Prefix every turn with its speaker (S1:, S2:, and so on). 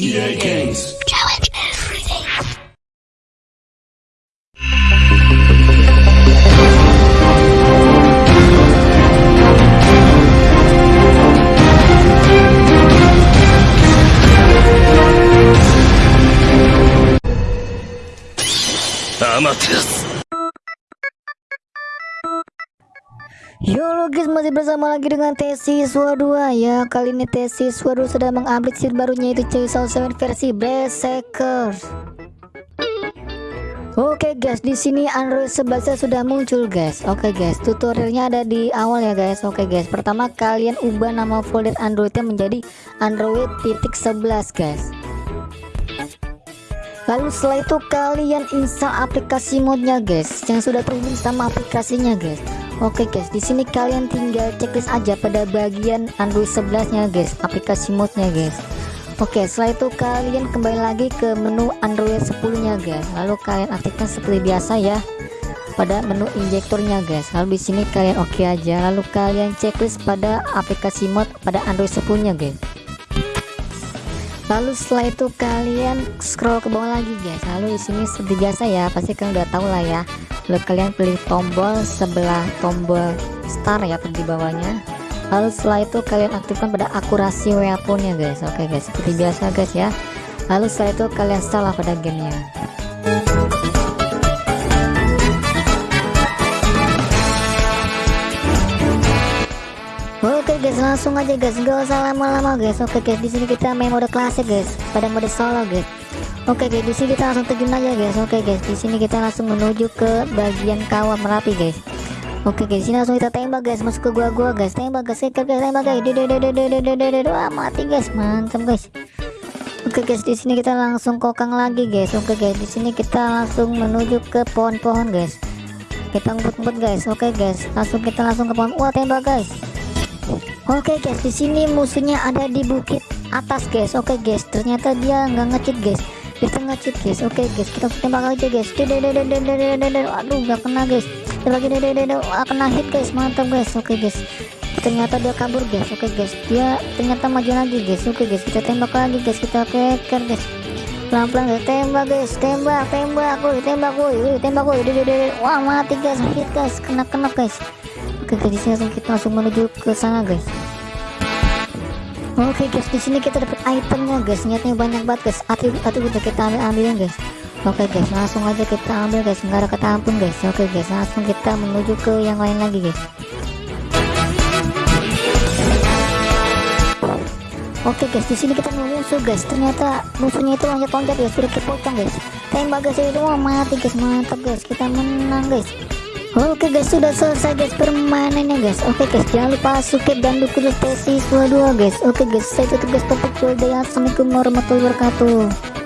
S1: EA Games.
S2: Challenge everything.
S1: Amaterasu.
S3: Yo lo guys masih bersama lagi dengan Tesi Siswa 2 ya Kali ini Tesi Siswa 2 sedang mengupdate seed barunya itu Chainsaw 7 versi Berserkers. Oke guys di sini Android 11 sudah muncul guys. Oke guys tutorialnya ada di awal ya guys. Oke guys pertama kalian ubah nama folder Androidnya menjadi Android titik 11 guys. Lalu setelah itu kalian install aplikasi modnya guys yang sudah terhubung sama aplikasinya guys. Oke guys, di sini kalian tinggal checklist aja pada bagian Android 11-nya guys, aplikasi modnya guys. Oke, setelah itu kalian kembali lagi ke menu Android 10-nya guys. Lalu kalian aktifkan seperti biasa ya pada menu injektornya guys. Lalu di sini kalian oke aja. Lalu kalian checklist pada aplikasi mod pada Android 10-nya guys lalu setelah itu kalian scroll ke bawah lagi guys lalu di sini seperti biasa ya pasti kalian udah tahu lah ya lalu kalian pilih tombol sebelah tombol star ya di bawahnya. Lalu setelah itu kalian aktifkan pada akurasi weaponnya guys. Oke guys seperti biasa guys ya. Lalu setelah itu kalian salah pada gamenya. Oke guys langsung aja guys. Gak usah lama-lama guys. Oke guys di sini kita main mode klasik guys. Pada mode solo guys Oke guys di sini kita langsung terjun aja guys. Oke guys di sini kita langsung menuju ke bagian kawah merapi guys. Oke guys sini langsung kita tembak guys. Masuk ke gua-gua guys. Tembak guys. Guys. Tembak guys. Wah mati guys. Mantap guys. Oke guys di sini kita langsung kokang lagi guys. Oke guys di sini kita langsung menuju ke pohon-pohon guys. Kita ngumpet-ngumpet guys. Oke guys langsung kita langsung ke pohon. Wah tembak guys. Oke guys, di sini musuhnya ada di bukit atas guys. Oke guys, ternyata dia nggak ngecit guys. Kita ngecit guys. Oke guys, kita tembak aja guys. Aduh, nggak kena guys. Lagi kena hit guys. Mantap guys. Oke guys. Ternyata dia kabur guys. Oke guys, dia ternyata maju lagi guys. Oke guys, kita tembak lagi guys. Kita keker guys. Pelan-pelan guys, tembak guys, tembak, tembak, woi, tembak, woi, tembak, woi, wah mati guys, hit guys, kena-kena guys. Oke guys, di sini langsung kita langsung menuju ke sana guys. Oke guys, di sini kita dapat itemnya guys. Nyatanya banyak banget guys. Atribut atribut kita ambil ambilin guys. Oke guys, langsung aja kita ambil guys. Nggak ada kata ampun guys. Oke guys, langsung kita menuju ke yang lain lagi guys. Oke guys, di sini kita nemu musuh guys. Ternyata musuhnya itu loncat-loncat guys, sudah kepocong guys. Tembak guys itu mati guys, mantap guys. Kita menang guys. Oke guys sudah selesai guys permainannya guys. Oke guys jangan lupa subscribe dan dukung sesi 2 guys. Oke guys saya tutup guys topik Assalamualaikum warahmatullahi wabarakatuh